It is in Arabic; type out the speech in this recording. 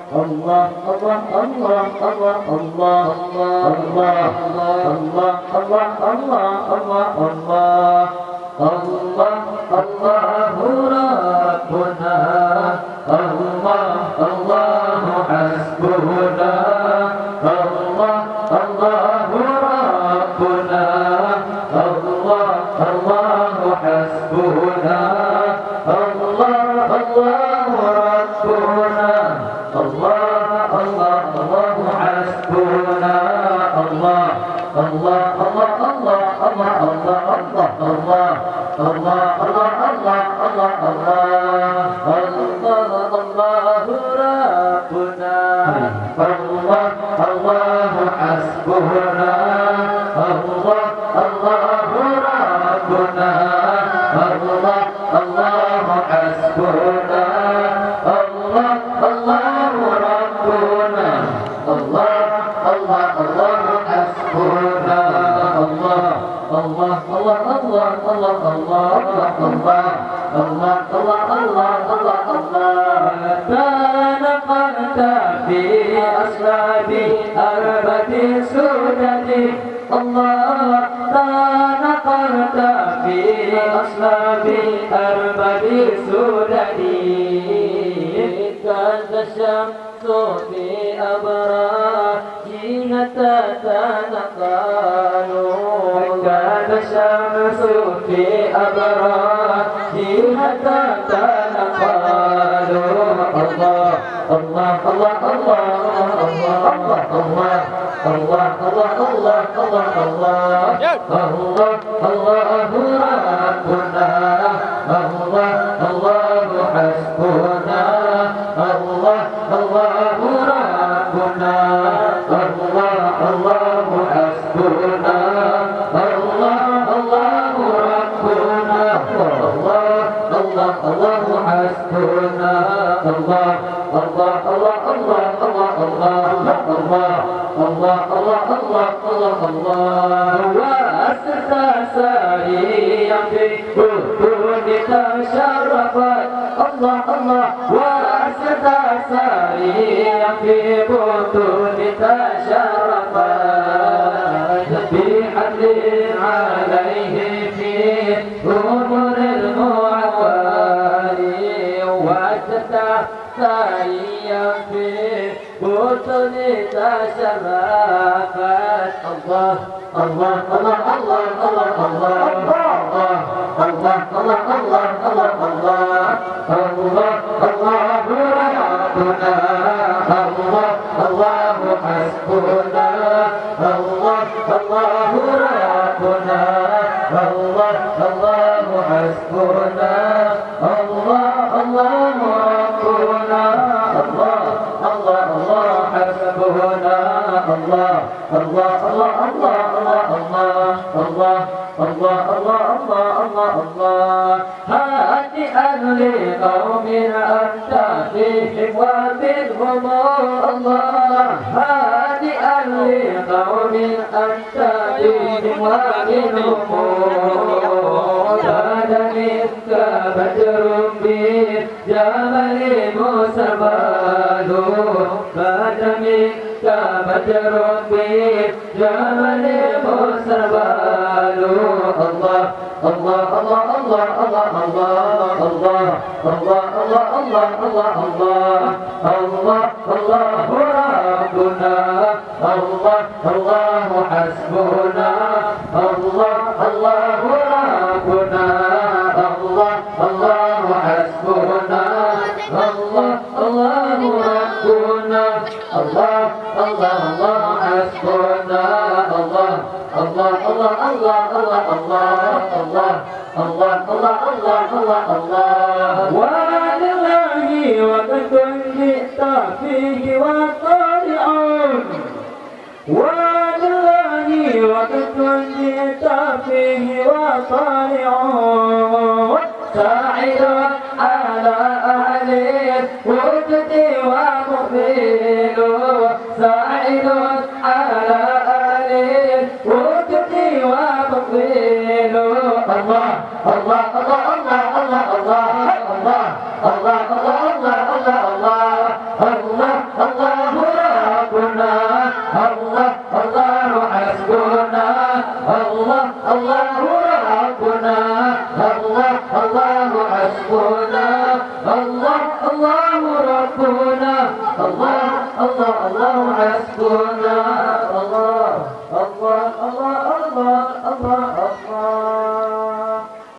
الله الله الله الله الله الله الله الله الله الله الله الله الله الله الله الله حسبنا الله الله الله الله الله الله الله الله الله الله الله الله الله الله ربنا الله الله حسبنا الله الله الله الله الله الله في أصلاب أربة سودة الله في أصلاب أربة سودة كانت الشمس في أبراجين تتنقل كانت الشمس في أبراجين الله الله الله الله حسبنا الله الله الله الله الله الله الله الله الله الله الله الله وأسس ساريا في بطونك شرفت الله الله وأسس ساريا في بطونك شرفت وأسس ساريا في بطن الله الله الله الله الله الله الله الله الله الله الله الله الله الله ربنا الله الله حسبنا الله الله ربنا الله الله حسبنا حسبنا الله الله الله الله الله الله الله الله الله الله الله هادئا لقوم أنت فيهم ومنهم الله هادئا لقوم أنت فيهم ومنهم كان منك بدر بجمل مسبال كان منك مسبال الله الله الله الله الله الله الله الله الله الله الله الله الله الله ربنا الله الله حسبنا الله الله ربنا الله الله حسبنا الله الله الله الله الله الله الله الله ولله وبكل للطافيه والطارعون ولله وبكل للطافيه والطارعون ساعد على أهل وابتدي ومؤمن ساعد الله الله الله الله الله الله الله الله الله الله الله الله ربنا الله الله حسبنا الله الله